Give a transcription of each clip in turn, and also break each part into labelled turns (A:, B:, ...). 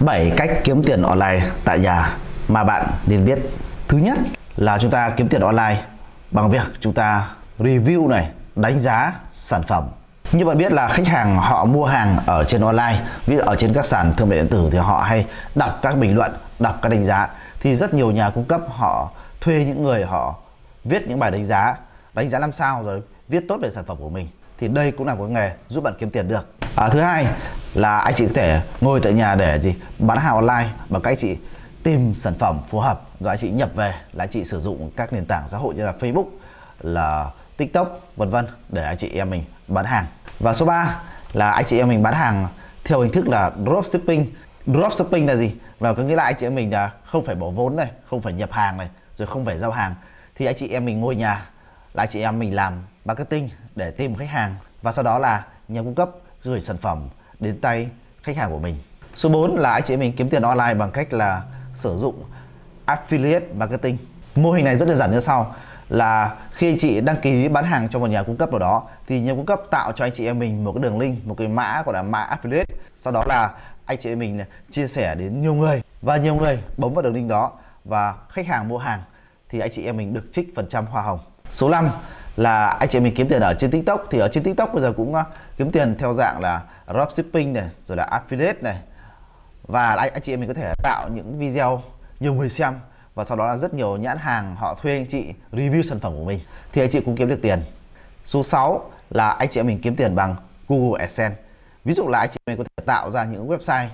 A: 7 cách kiếm tiền online tại nhà mà bạn nên biết. Thứ nhất là chúng ta kiếm tiền online bằng việc chúng ta review này, đánh giá sản phẩm. Như bạn biết là khách hàng họ mua hàng ở trên online, ví dụ ở trên các sàn thương mại điện tử thì họ hay đọc các bình luận, đọc các đánh giá thì rất nhiều nhà cung cấp họ thuê những người họ viết những bài đánh giá, đánh giá làm sao rồi viết tốt về sản phẩm của mình thì đây cũng là một nghề giúp bạn kiếm tiền được à, thứ hai là anh chị có thể ngồi tại nhà để gì, bán hàng online bằng cách chị tìm sản phẩm phù hợp, rồi anh chị nhập về là anh chị sử dụng các nền tảng xã hội như là Facebook, là TikTok, vân vân để anh chị em mình bán hàng. Và số 3 là anh chị em mình bán hàng theo hình thức là dropshipping dropshipping là gì? Và có nghĩa là anh chị em mình là không phải bỏ vốn này, không phải nhập hàng này, rồi không phải giao hàng, thì anh chị em mình ngồi nhà là anh chị em mình làm marketing để tìm khách hàng. Và sau đó là nhà cung cấp gửi sản phẩm đến tay khách hàng của mình. Số 4 là anh chị em mình kiếm tiền online bằng cách là sử dụng affiliate marketing. Mô hình này rất đơn giản như sau là khi anh chị đăng ký bán hàng cho một nhà cung cấp nào đó thì nhà cung cấp tạo cho anh chị em mình một cái đường link, một cái mã gọi là mã affiliate. Sau đó là anh chị em mình chia sẻ đến nhiều người và nhiều người bấm vào đường link đó và khách hàng mua hàng thì anh chị em mình được trích phần trăm hoa hồng. Số 5 là anh chị mình kiếm tiền ở trên TikTok. Thì ở trên TikTok bây giờ cũng ờ, kiếm tiền theo dạng là dropshipping này rồi là affiliate này. Và anh, anh chị em mình có thể tạo những video nhiều người xem và sau đó là rất nhiều nhãn hàng họ thuê anh chị review sản phẩm của mình. Thì anh chị cũng kiếm được tiền. Số 6 là anh chị em mình kiếm tiền bằng Google AdSense. Ví dụ là anh chị em mình có thể tạo ra những website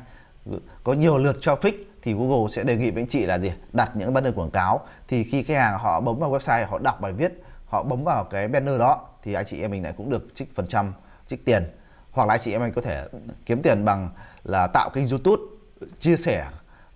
A: có nhiều lượt traffic thì Google sẽ đề nghị với anh chị là gì? Đặt những banner quảng cáo. Thì khi khách hàng họ bấm vào website họ đọc bài viết họ bấm vào cái banner đó thì anh chị em mình lại cũng được trích phần trăm trích tiền. Hoặc là anh chị em mình có thể kiếm tiền bằng là tạo kênh YouTube chia sẻ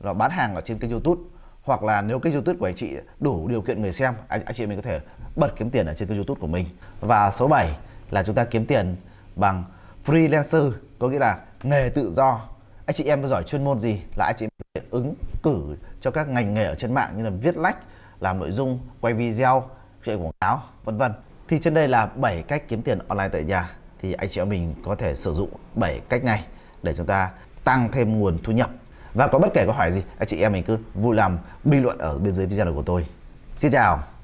A: và bán hàng ở trên kênh YouTube. Hoặc là nếu kênh YouTube của anh chị đủ điều kiện người xem anh, anh chị mình có thể bật kiếm tiền ở trên kênh YouTube của mình. Và số 7 là chúng ta kiếm tiền bằng freelancer có nghĩa là nghề tự do. Anh chị em giỏi chuyên môn gì là anh chị em ứng cử cho các ngành nghề ở trên mạng như là viết lách làm nội dung quay video chạy quảng cáo, vân vân. Thì trên đây là 7 cách kiếm tiền online tại nhà. Thì anh chị em mình có thể sử dụng 7 cách này để chúng ta tăng thêm nguồn thu nhập. Và có bất kể câu hỏi gì, anh chị em mình cứ vui lòng bình luận ở bên dưới video của tôi. Xin chào.